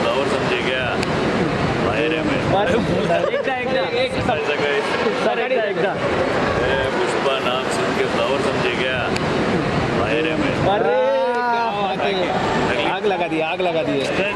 Flower समझे क्या बाहेर में पुष्पा नाम सुन के फ्लावर समझे क्या बाहेर में आग लगा दी आग लगा दी। है